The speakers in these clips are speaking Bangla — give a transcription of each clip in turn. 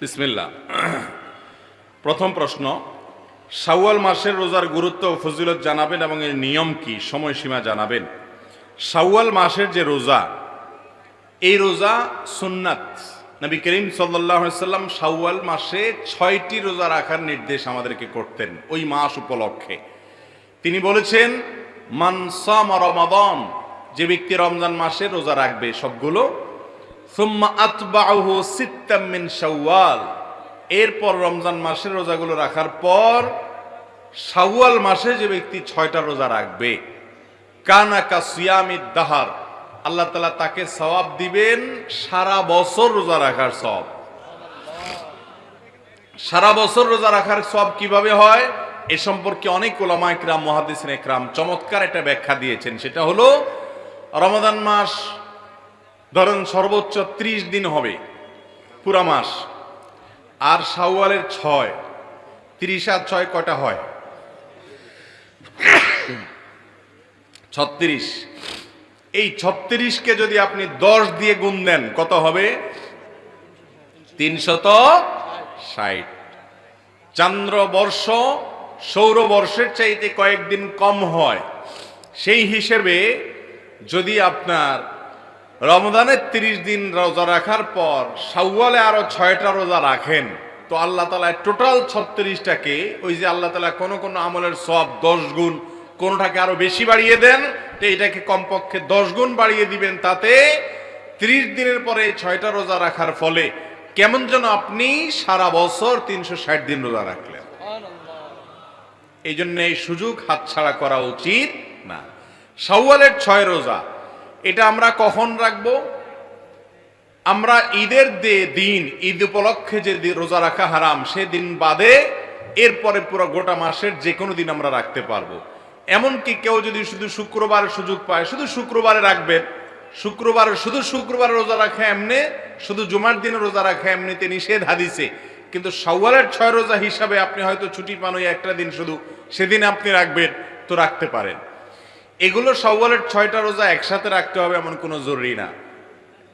বিসমিল্লা প্রথম প্রশ্ন, শাওয়াল মাসের রোজার গুরুত্ব ও ফজিলত জানাবেন এবং এর নিয়ম কি? সময়সীমা জানাবেন। শাওয়াল মাসের যে রোজা, এই রোজা সুন্নাত। নবী করিম সাল্লাম শাওয়াল মাসে ছয়টি রোজা রাখার নির্দেশ আমাদেরকে করতেন, ওই মাস উপলক্ষে। তিনি বলেছেন মানসাম রমাদন যে ব্যক্তি রমজান মাসে রোজা রাখবে, সবগুলো এরপর রমজান মাসের রোজাগুলো রাখার পর শাওয়াল মাসে যে ব্যক্তি ছয়টা রোজা রাখবে, কানা কা সিয়ামিদ দাহার, আল্লাহ তালা তাকে সওয়াব দিবেন সারা বছর রোজা রাখার সব সারা বছর রোজা রাখার সব কীভাবে হয়? এ সম্পর্কে অনেক ওলামা একরাম মহাদিসিন একরাম চমৎকার একটা ব্যাখ্যা দিয়েছেন। সেটা হলো রমাদান মাস ধরেন সর্বোচ্চ ত্রিশ দিন হবে, পুরা মাস। আর শাওয়ালের ছয়, তিরিশ আর ছয় কটা হয়? ছত্রিশ। এই ছত্রিশকে যদি আপনি দশ দিয়ে গুণ দেন, কত হবে? তিনশত ষাট। চান্দ্রবর্ষ সৌরবর্ষের চাইতে কয়েকদিন কম হয়। সেই হিসেবে যদি আপনার রমজানের তিরিশ দিন রোজা রাখার পর সাউওয়ালে আরও ছয়টা রোজা রাখেন। তো আল্লাহ তালা টোটাল ছত্রিশটাকে ওই যে আল্লাহ তালা কোনো কোনো আমলের সব দশ গুণ কোনোটাকে আরও বেশি বাড়িয়ে দেন তো এটাকে কমপক্ষে দশ গুণ বাড়িয়ে দিবেন তাতে ত্রিশ দিনের পরে ছয়টা রোজা রাখার ফলে কেমন যেন আপনি সারা বছর তিনশো ষাট দিন রোজা রাখলেন। এই জন্য এই সুযোগ হাতছাড়া করা উচিত না। শাওয়ালের ছয় রোজা এটা আমরা কখন রাখব? আমরা ঈদের যে দিন, ঈদ উপলক্ষে যে রোজা রাখা হারাম, সে দিন বাদে এরপরে পুরো গোটা মাসের যে কোনো দিন আমরা রাখতে পারব। এমনকি কেউ যদি শুধু শুক্রবার সুযোগ পায়, শুধু শুক্রবারে রাখবেন। শুক্রবারে শুধু শুক্রবার রোজা রাখা এমনি, শুধু জুমার দিনে রোজা রাখা এমনিতে নিষেধ হাদিসে। কিন্তু শাওয়ালের ছয় রোজা হিসাবে আপনি হয়তো ছুটি পান ওই একটা দিন শুধু, সেদিন আপনি রাখবেন, তো রাখতে পারেন। এগুলো শাওয়ালের ছয়টা রোজা একসাথে রাখতে হবে এমন কোনো জরুরি না।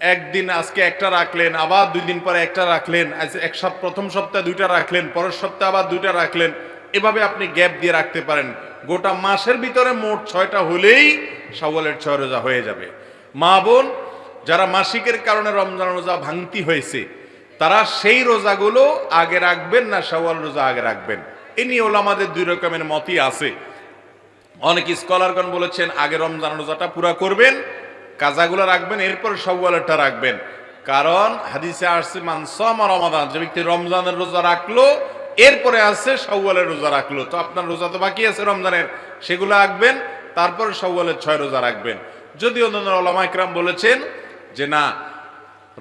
একদিন আজকে একটা রাখলেন, আবার দুই দিন পরে একটা রাখলেন এক সপ্তাহ প্রথম সপ্তাহে দুইটা রাখলেন, পরের সপ্তাহে আবার দুইটা রাখলেন, এভাবে আপনি গ্যাপ দিয়ে রাখতে পারেন। গোটা মাসের ভিতরে মোট ছয়টা হলেই শাওয়ালের ছয় রোজা হয়ে যাবে। মা বোন, যারা মাসিকের কারণে রমজান রোজা ভাঙতি হয়েছে, তারা সেই রোজাগুলো আগে রাখবেন না শাওয়াল রোজা আগে রাখবেন। এ নিয়ে ওলামাদের দুই রকমের মতই আছে। অনেক স্কলারগণ বলেছেন, আগে রমজান রোজাটা পুরা করবেন, কাজাগুলো রাখবেন, এরপর সওয়ালেরটা রাখবেন। কারণ হাদিসে আসছে মানসম রমাদান যে ব্যক্তি রমজানের রোজা রাখল, এরপরে আছে সওয়ালের রোজা রাখল। তো আপনার রোজা তো বাকি আছে রমজানের, সেগুলো রাখবেন, তারপরে সওয়ালের ছয় রোজা রাখবেন। যদি অন্যান্য ওলামা ইকরাম বলেছেন যে, না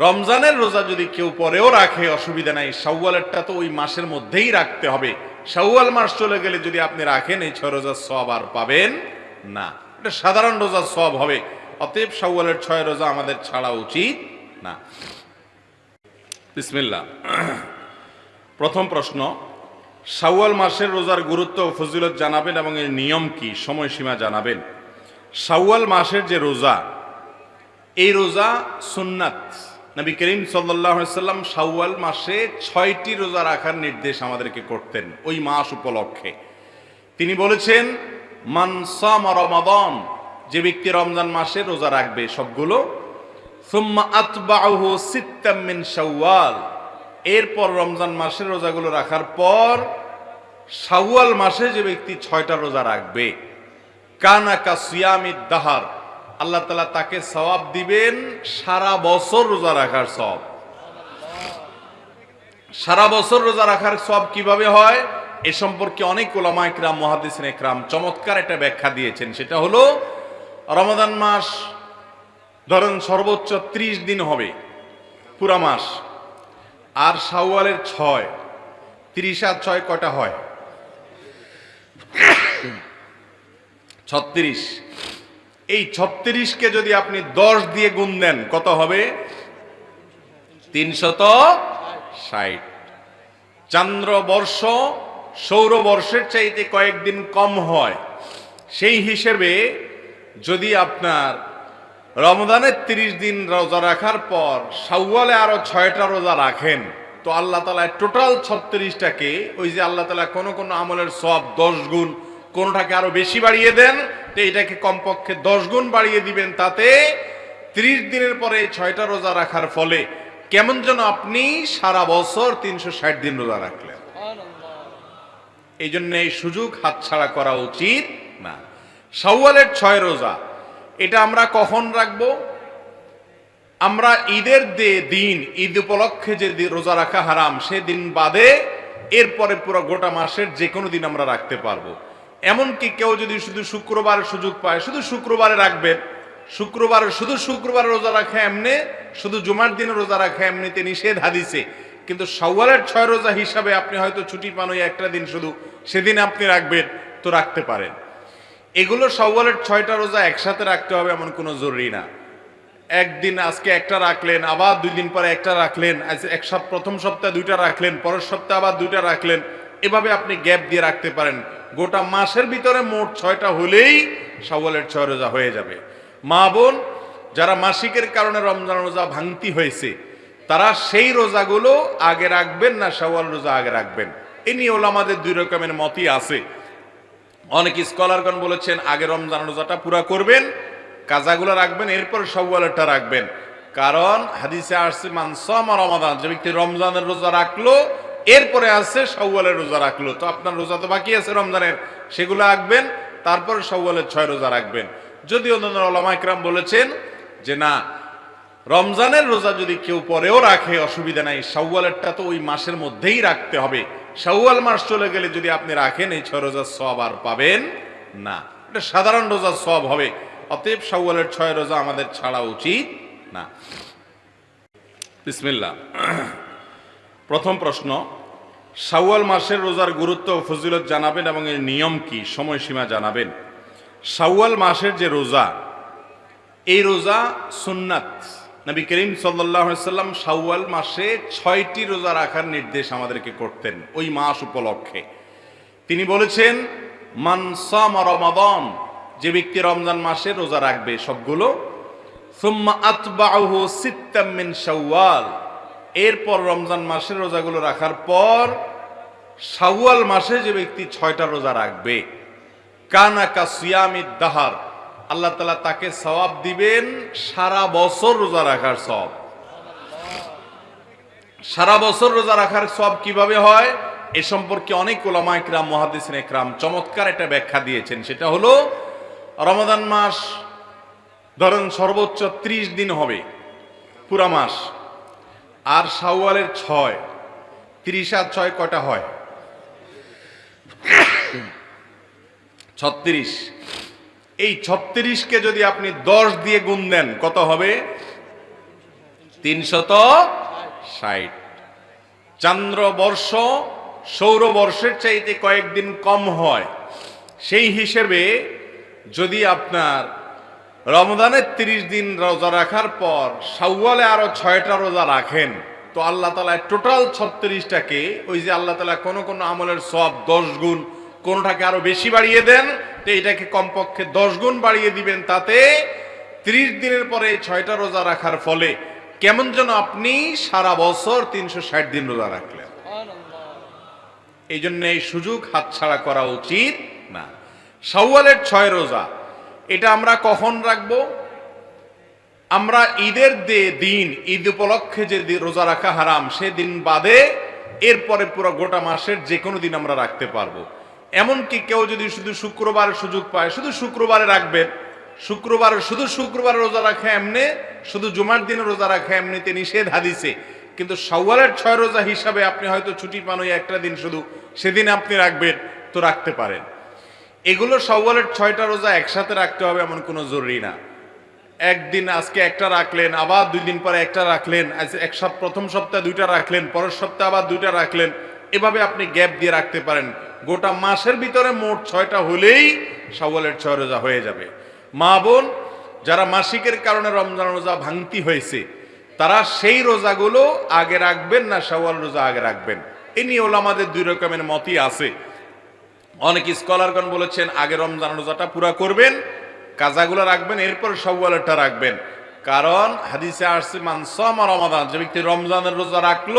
রমজানের রোজা যদি কেউ পরেও রাখে, অসুবিধা নাই। শাওয়ালেরটা তো ওই মাসের মধ্যেই রাখতে হবে। শাওয়াল মাস চলে গেলে যদি আপনি রাখেন, এই ছয় রোজার সব আর পাবেন না। এটা সাধারণ রোজার সব হবে। অতএব শাওয়ালের ছয় রোজা আমাদের ছাড়া উচিত না। বিসমিল্লা প্রথম প্রশ্ন, শাওয়াল মাসের রোজার গুরুত্ব ও ফজিলত জানাবেন এবং এর নিয়ম কি? সময়সীমা জানাবেন। শাওয়াল মাসের যে রোজা, এই রোজা সুন্নাত। নবী করিম সাল্লাম শাওয়াল মাসে ছয়টি রোজা রাখার নির্দেশ আমাদেরকে করতেন, ওই মাস উপলক্ষে। তিনি বলেছেন মানসাম রমাদন যে ব্যক্তি রমজান মাসে রোজা রাখবে সবগুলো মিন এরপর রমজান মাসের রোজাগুলো রাখার পর শাওয়াল মাসে যে ব্যক্তি ছয়টা রোজা রাখবে কানাকা সিয়ামিদ দাহার আল্লাহ তালা তাকে সওয়াব দিবেন সারা বছর রোজা রাখার সব সারা বছর রোজা রাখার সব কীভাবে হয়? এ সম্পর্কে অনেক ওলামা একরাম মহাদিসিন একরাম চমৎকার একটা ব্যাখ্যা দিয়েছেন। সেটা হলো রমাদান মাস ধরেন সর্বোচ্চ ত্রিশ দিন হবে পুরা মাস, আর শাওয়ালের ছয়, তিরিশ আর ছয় কটা হয়? ছত্রিশ। এই ছত্রিশকে যদি আপনি দশ দিয়ে গুণ দেন, কত হবে? তিনশত ষাট। চান্দ্রবর্ষ সৌরবর্ষের চাইতে কয়েকদিন কম হয়। সেই হিসেবে যদি আপনার রমদানের তিরিশ দিন রোজা রাখার পর শাওয়ালে আরও ছয়টা রোজা রাখেন, তো আল্লাহ তালা টোটাল ছত্রিশটাকে ওই যে আল্লাহ তালা কোনো কোনো আমলের সব দশ গুণ, কোনোটাকে আরও বেশি বাড়িয়ে দেন তো এটাকে কমপক্ষে দশ গুণ বাড়িয়ে দিবেন তাতে ত্রিশ দিনের পরে ছয়টা রোজা রাখার ফলে কেমন যেন আপনি সারা বছর তিনশো ষাট দিন রোজা রাখলেন। এই জন্য এই সুযোগ হাতছাড়া করা উচিত না। শাওয়ালের ছয় রোজা এটা আমরা কখন রাখব? আমরা ঈদের যে দিন ঈদ উপলক্ষে যে রোজা রাখা হারাম সে দিন বাদে এরপরে পুরো গোটা মাসের যে কোনো দিন আমরা রাখতে পারব। এমনকি কেউ যদি শুধু শুক্রবার সুযোগ পায়, শুধু শুক্রবারে রাখবেন শুক্রবার, শুধু শুক্রবার রোজা রাখা এমনি, শুধু জুমার দিনে রোজা রাখা এমনিতে নিষেধ হাদিসে। কিন্তু সওয়ালের ছয় রোজা হিসাবে আপনি হয়তো ছুটি পান ওই একটা দিন শুধু, সেদিন আপনি রাখবেন, তো রাখতে পারেন। এগুলো সওয়ালের ছয়টা রোজা একসাথে রাখতে হবে এমন কোনো জরুরি না। একদিন আজকে একটা রাখলেন, আবার দুই দিন পরে একটা রাখলেন এক সপ্তাহ, প্রথম সপ্তাহে দুইটা রাখলেন, পরের সপ্তাহে আবার দুইটা রাখলেন, এভাবে আপনি গ্যাপ দিয়ে রাখতে পারেন। গোটা মাসের ভিতরে মোট ছয়টা হলেই সওয়ালের ছয় রোজা হয়ে যাবে। মা বোন, যারা মাসিকের কারণে রমজান রোজা ভাঙতি হয়েছে, তারা সেই রোজাগুলো আগে রাখবেন না সওয়াল রোজা আগে রাখবেন। এ নিয়ে ওলামাদের দুই রকমের মতই আছে। অনেক স্কলারগণ বলেছেন, আগে রমজান রোজাটা পুরা করবেন, কাজাগুলো রাখবেন, এরপর সওয়ালেরটা রাখবেন। কারণ হাদিসে আসছে মানসামা রমাদান, যে ব্যক্তি রমজানের রোজা রাখল এরপরে আছে সওয়ালের রোজা রাখল। তো আপনার রোজা তো বাকি আছে রমজানের। সেগুলো রাখবেন, তারপরে সওয়ালের ছয় রোজা রাখবেন। যদি অন্যান্য ওলামা ইকরাম বলেছেন যে না, রমজানের রোজা যদি কেউ পরেও রাখে, অসুবিধা নাই। শাওয়ালেরটা তো ওই মাসের মধ্যেই রাখতে হবে। শাওয়াল মাস চলে গেলে যদি আপনি রাখেন, এই ছয় রোজার সব আর পাবেন না। এটা সাধারণ রোজার সব হবে। অতএব শাওয়ালের ছয় রোজা আমাদের ছাড়া উচিত না। বিসমিল্লাহ। প্রথম প্রশ্ন, শাওয়াল মাসের রোজার গুরুত্ব ফজিলত জানাবেন এবং এর নিয়ম কি? সময়সীমা জানাবেন। শাওয়াল মাসের যে রোজা, এই রোজা সুন্নাত। নবী করিম সাল্লাম শাওয়াল মাসে ছয়টি রোজা রাখার নির্দেশ আমাদেরকে করতেন, ওই মাস উপলক্ষে। তিনি বলেছেন মানসাম রমাদন যে ব্যক্তি রমজান মাসে রোজা রাখবে সবগুলো, সুম্মা আতবাহু সিত্তাম মিন শাওয়াল এরপর রমজান মাসের রোজাগুলো রাখার পর শাওয়াল মাসে যে ব্যক্তি ছয়টা রোজা রাখবে। কানা কাসিয়ামিদ দাহার, আল্লাহ তালা তাকে সওয়াব দিবেন সারা বছর রোজা রাখার সব সারা বছর রোজা রাখার সব কীভাবে হয়? এ সম্পর্কে অনেক ওলামা একরাম মহাদিসিন একরাম চমৎকার একটা ব্যাখ্যা দিয়েছেন। সেটা হলো রমাদান মাস ধরেন সর্বোচ্চ ত্রিশ দিন হবে পুরা মাস। আর সাওয়ালের ছয়, তিরিশ আর ছয় কটা হয়? ছত্রিশ। এই ছত্রিশকে যদি আপনি দশ দিয়ে গুণ দেন, কত হবে? তিনশত ষাট। চান্দ্রবর্ষ সৌরবর্ষের চাইতে কয়েকদিন কম হয়। সেই হিসেবে যদি আপনার রমজানের তিরিশ দিন রোজা রাখার পর সাউওয়ালে আরও ছয়টা রোজা রাখেন। তো আল্লাহ তালা টোটাল ছত্রিশটাকে ওই যে আল্লাহ তালা কোনো কোনো আমলের সব দশ গুণ, কোনোটাকে আরও বেশি বাড়িয়ে দেন, তো এটাকে কমপক্ষে দশ গুণ বাড়িয়ে দিবেন তাতে ত্রিশ দিনের পরে ছয়টা রোজা রাখার ফলে কেমন যেন আপনি সারা বছর তিনশো ষাট দিন রোজা রাখলেন। এই জন্য এই সুযোগ হাতছাড়া করা উচিত না। শাওয়ালের ছয় রোজা এটা আমরা কখন রাখব? আমরা ঈদের যে দিন, ঈদ উপলক্ষে যে রোজা রাখা হারাম, সে দিন বাদে এরপরে পুরো গোটা মাসের যে কোনো দিন আমরা রাখতে পারব। এমনকি কেউ যদি শুধু শুক্রবার সুযোগ পায়, শুধু শুক্রবারে রাখবেন, শুক্রবারে শুধু শুক্রবার রোজা রাখা এমনি, শুধু জুমার দিনে রোজা রাখা এমনিতে নিষেধ হাদিসে। কিন্তু সওয়ালের ছয় রোজা হিসাবে আপনি হয়তো ছুটি পান ওই একটা দিন শুধু, সেদিন আপনি রাখবেন, তো রাখতে পারেন। এগুলো সওয়ালের ছয়টা রোজা একসাথে রাখতে হবে এমন কোনো জরুরি না। একদিন আজকে একটা রাখলেন, আবার দুই দিন পরে একটা রাখলেন এক সপ্তাহ প্রথম সপ্তাহে দুইটা রাখলেন, পরের সপ্তাহে আবার দুইটা রাখলেন, এভাবে আপনি গ্যাপ দিয়ে রাখতে পারেন। গোটা মাসের ভিতরে মোট ছয়টা হলেই সওয়ালের ছয় রোজা হয়ে যাবে। মা বোন, যারা মাসিকের কারণে রমজান রোজা ভাঙতি হয়েছে, তারা সেই রোজাগুলো আগে রাখবেন না সওয়াল রোজা আগে রাখবেন। এ নিয়ে ওলামাদের দুই রকমের মতই আছে। অনেক স্কলারগণ বলেছেন, আগে রমজান রোজাটা পুরা করবেন, কাজাগুলো রাখবেন, এরপর সওয়ালেরটা রাখবেন। কারণ হাদিসে আসছে মানসামা রমাদান যে ব্যক্তি রমজানের রোজা রাখল,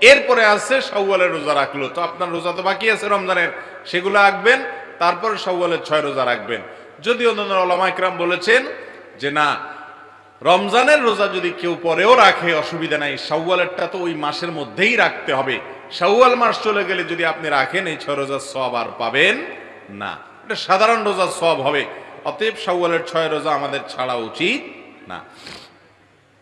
এরপরে আছে শাওয়ালের রোজা রাখল। তো আপনার রোজা তো বাকি আছে রমজানের, সেগুলো রাখবেন, তারপরে শাওয়ালের ছয় রোজা রাখবেন। যদি অন্যান্য ওলামাইকরাম বলেছেন যে, না, রমজানের রোজা যদি কেউ পরেও রাখে, অসুবিধা নাই, শাওয়ালেরটা তো ওই মাসের মধ্যেই রাখতে হবে। শাওয়াল মাস চলে গেলে যদি আপনি রাখেন, এই ছয় রোজার সব আর পাবেন না। এটা সাধারণ রোজার সব হবে। অতএব শাওয়ালের ছয় রোজা আমাদের ছাড়া উচিত না।